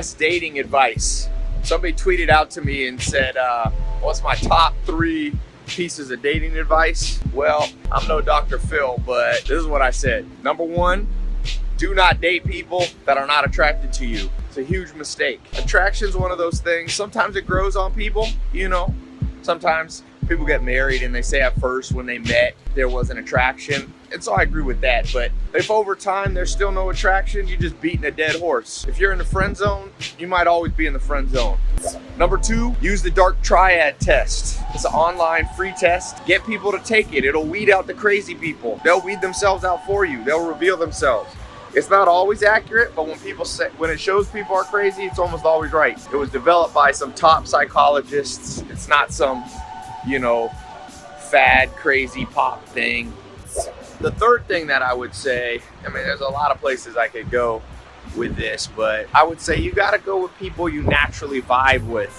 best dating advice? Somebody tweeted out to me and said, uh, what's my top three pieces of dating advice? Well, I'm no Dr. Phil, but this is what I said. Number one, do not date people that are not attracted to you. It's a huge mistake. Attraction is one of those things. Sometimes it grows on people, you know. Sometimes people get married and they say at first when they met there was an attraction. And so I agree with that. But if over time there's still no attraction, you're just beating a dead horse. If you're in the friend zone, you might always be in the friend zone. Number two, use the dark triad test. It's an online free test. Get people to take it. It'll weed out the crazy people. They'll weed themselves out for you. They'll reveal themselves. It's not always accurate, but when people say, when it shows people are crazy, it's almost always right. It was developed by some top psychologists. It's not some, you know, fad, crazy pop thing. The third thing that I would say, I mean, there's a lot of places I could go with this, but I would say you got to go with people you naturally vibe with.